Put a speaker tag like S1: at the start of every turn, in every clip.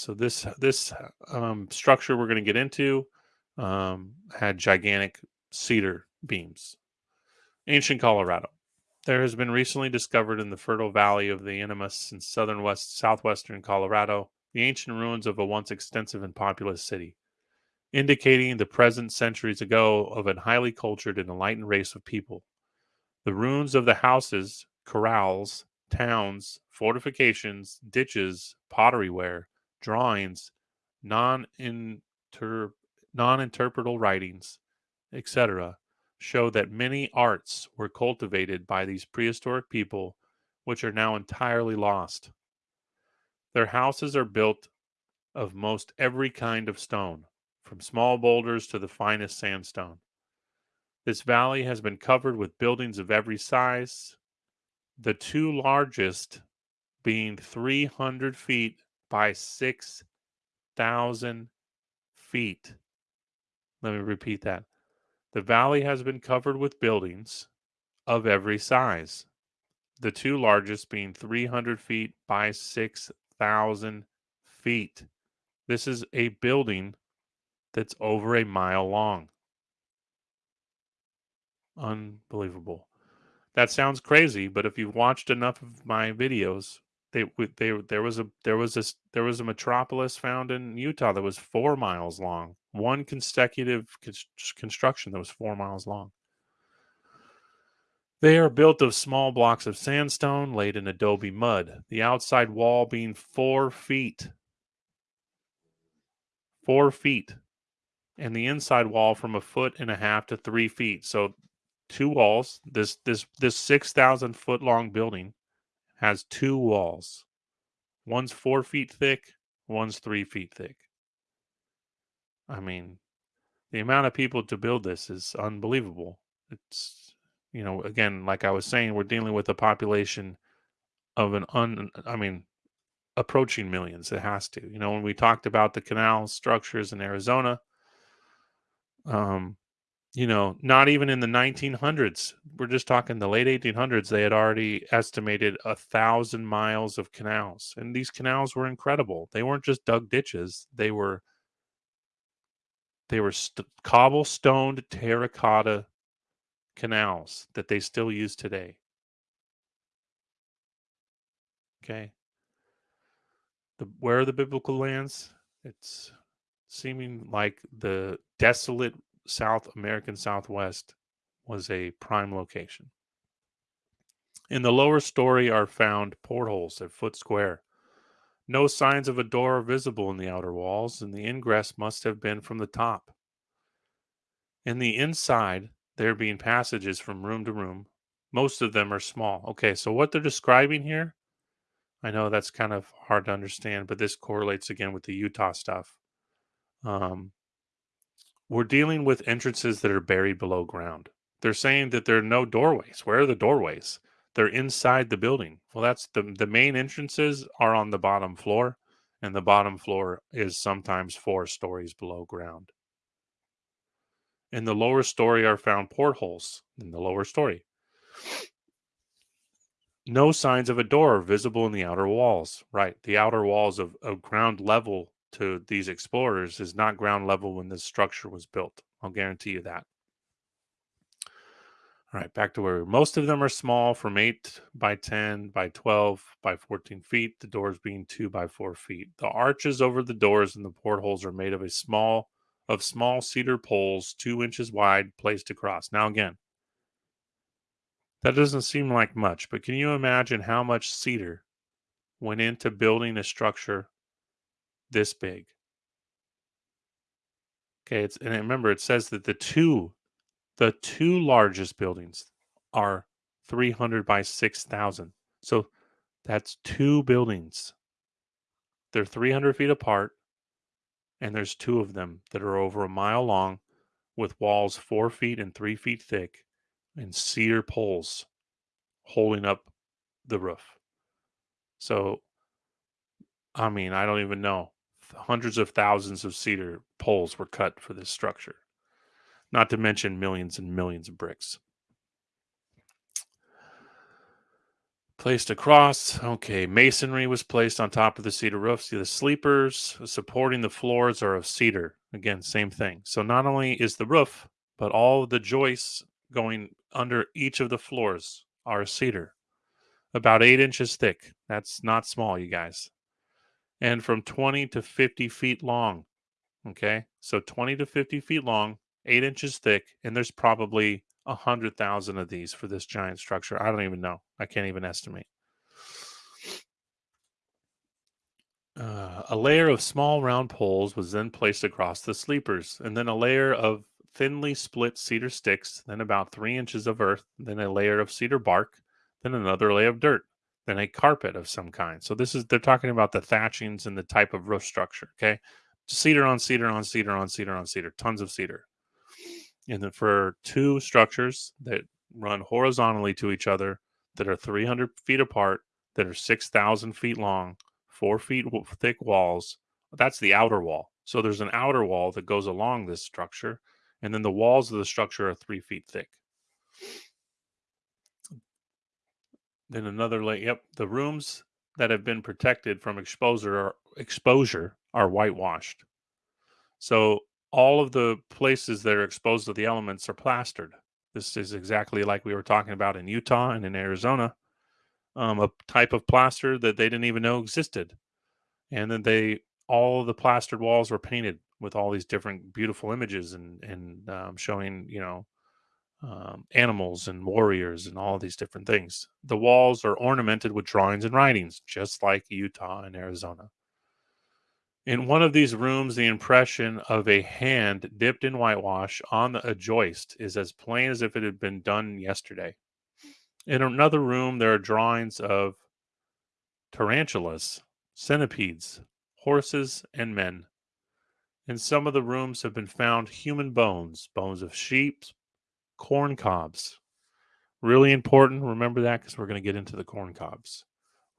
S1: So this this um, structure we're going to get into um, had gigantic cedar beams. Ancient Colorado. There has been recently discovered in the fertile valley of the Animas in southern west southwestern Colorado the ancient ruins of a once extensive and populous city, indicating the presence centuries ago of a highly cultured and enlightened race of people. The ruins of the houses, corrals, towns, fortifications, ditches, pottery ware, drawings, non-inter non-interpretable writings, etc., show that many arts were cultivated by these prehistoric people, which are now entirely lost. Their houses are built of most every kind of stone, from small boulders to the finest sandstone. This valley has been covered with buildings of every size, the two largest being 300 feet by 6,000 feet. Let me repeat that. The valley has been covered with buildings of every size, the two largest being 300 feet by 6,000 feet. This is a building that's over a mile long. Unbelievable. That sounds crazy, but if you've watched enough of my videos, they they there was a there was a there was a metropolis found in Utah that was four miles long. One consecutive construction that was four miles long. They are built of small blocks of sandstone laid in adobe mud. The outside wall being four feet, four feet, and the inside wall from a foot and a half to three feet. So two walls. This this this six thousand foot long building has two walls. One's four feet thick, one's three feet thick. I mean, the amount of people to build this is unbelievable. It's, you know, again, like I was saying, we're dealing with a population of an un, I mean, approaching millions. It has to. You know, when we talked about the canal structures in Arizona, um, you know, not even in the 1900s. We're just talking the late 1800s. They had already estimated a thousand miles of canals, and these canals were incredible. They weren't just dug ditches; they were they were st- cobblestoned terracotta canals that they still use today. Okay. The where are the biblical lands? It's seeming like the desolate South American Southwest was a prime location. In the lower story are found portholes at Foot Square. No signs of a door are visible in the outer walls, and the ingress must have been from the top. In the inside, there being passages from room to room. Most of them are small. Okay, so what they're describing here, I know that's kind of hard to understand, but this correlates again with the Utah stuff. Um, we're dealing with entrances that are buried below ground. They're saying that there are no doorways. Where are the doorways? They're inside the building. Well, that's the the main entrances are on the bottom floor, and the bottom floor is sometimes four stories below ground. In the lower story are found portholes in the lower story. No signs of a door are visible in the outer walls. Right. The outer walls of, of ground level to these explorers is not ground level when this structure was built. I'll guarantee you that. All right, back to where most of them are small from 8 by 10 by 12 by 14 feet, the doors being 2 by 4 feet. The arches over the doors and the portholes are made of a small of small cedar poles 2 inches wide placed across. Now again, that doesn't seem like much, but can you imagine how much cedar went into building a structure this big. Okay, it's and remember it says that the two the two largest buildings are 300 by 6,000. So that's two buildings. They're 300 feet apart, and there's two of them that are over a mile long with walls four feet and three feet thick and cedar poles holding up the roof. So, I mean, I don't even know hundreds of thousands of cedar poles were cut for this structure, not to mention millions and millions of bricks. placed across. Okay, masonry was placed on top of the cedar roof. See the sleepers supporting the floors are of cedar. Again, same thing. So not only is the roof, but all the joists going under each of the floors are cedar, about eight inches thick. That's not small, you guys. And from 20 to 50 feet long. Okay, so 20 to 50 feet long, eight inches thick, and there's probably a hundred thousand of these for this giant structure. I don't even know. I can't even estimate. Uh, a layer of small round poles was then placed across the sleepers, and then a layer of thinly split cedar sticks, then about three inches of earth, then a layer of cedar bark, then another layer of dirt, then a carpet of some kind. So this is they're talking about the thatchings and the type of roof structure. Okay, cedar on cedar on cedar on cedar on cedar, tons of cedar. And then for two structures that run horizontally to each other, that are 300 feet apart, that are 6,000 feet long, four feet thick walls, that's the outer wall. So there's an outer wall that goes along this structure, and then the walls of the structure are three feet thick. Then another layer. Yep, the rooms that have been protected from exposure are, exposure are whitewashed. So all of the places that are exposed to the elements are plastered. This is exactly like we were talking about in Utah and in Arizona, um, a type of plaster that they didn't even know existed. And then they, all the plastered walls were painted with all these different beautiful images and, and um, showing, you know, um, animals and warriors and all these different things. The walls are ornamented with drawings and writings, just like Utah and Arizona. In one of these rooms, the impression of a hand dipped in whitewash on a joist is as plain as if it had been done yesterday. In another room, there are drawings of tarantulas, centipedes, horses, and men. In some of the rooms have been found human bones, bones of sheep, corn cobs. Really important. Remember that because we're going to get into the corn cobs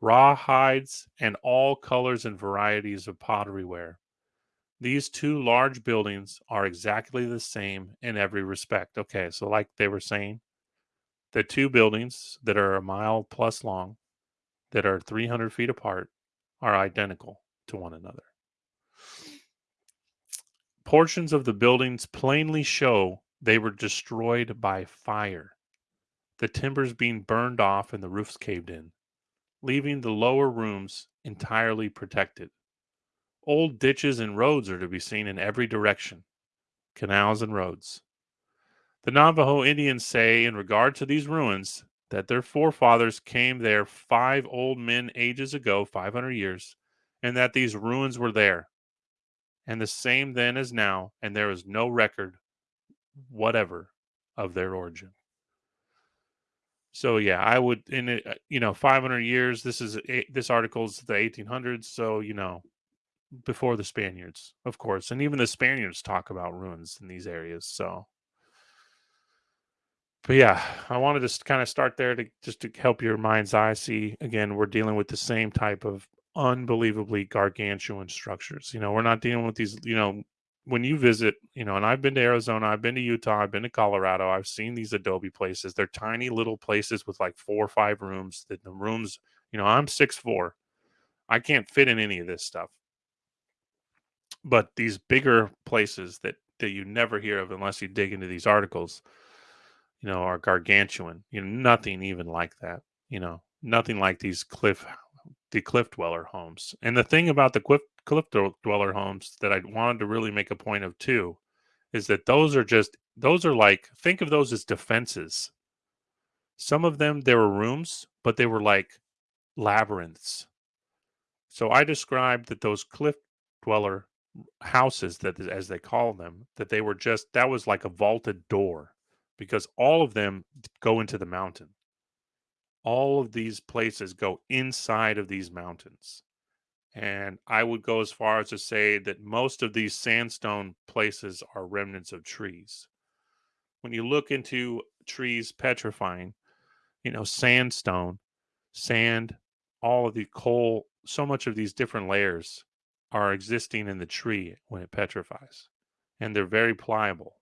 S1: raw hides, and all colors and varieties of pottery ware. These two large buildings are exactly the same in every respect. Okay, so like they were saying, the two buildings that are a mile plus long, that are 300 feet apart, are identical to one another. Portions of the buildings plainly show they were destroyed by fire, the timbers being burned off and the roofs caved in leaving the lower rooms entirely protected. Old ditches and roads are to be seen in every direction canals and roads. The Navajo Indians say, in regard to these ruins, that their forefathers came there five old men ages ago, 500 years, and that these ruins were there, and the same then as now, and there is no record whatever of their origin. So yeah, I would in it, uh, you know, 500 years. This is this article's the 1800s, so you know, before the Spaniards, of course, and even the Spaniards talk about ruins in these areas. So, but yeah, I wanted to kind of start there to just to help your mind's eye see. Again, we're dealing with the same type of unbelievably gargantuan structures. You know, we're not dealing with these, you know, when you visit, you know, and I've been to Arizona, I've been to Utah, I've been to Colorado, I've seen these adobe places. They're tiny little places with like four or five rooms. That the rooms, you know, I'm six four. I can't fit in any of this stuff. But these bigger places that that you never hear of unless you dig into these articles, you know, are gargantuan. You know, nothing even like that. You know, nothing like these cliff the cliff dweller homes. And the thing about the cliff cliff dweller homes that I wanted to really make a point of too is that those are just those are like think of those as defenses. Some of them there were rooms, but they were like labyrinths. So I described that those cliff dweller houses that as they call them that they were just that was like a vaulted door because all of them go into the mountain all of these places go inside of these mountains. And I would go as far as to say that most of these sandstone places are remnants of trees. When you look into trees petrifying, you know, sandstone, sand, all of the coal, so much of these different layers are existing in the tree when it petrifies. And they're very pliable.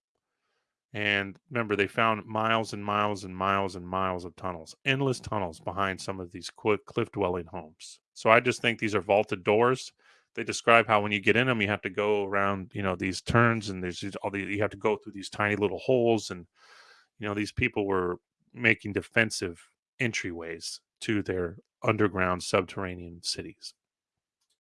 S1: And remember, they found miles and miles and miles and miles of tunnels, endless tunnels behind some of these cliff dwelling homes. So I just think these are vaulted doors. They describe how when you get in them, you have to go around, you know, these turns and there's all the, you have to go through these tiny little holes. And, you know, these people were making defensive entryways to their underground subterranean cities.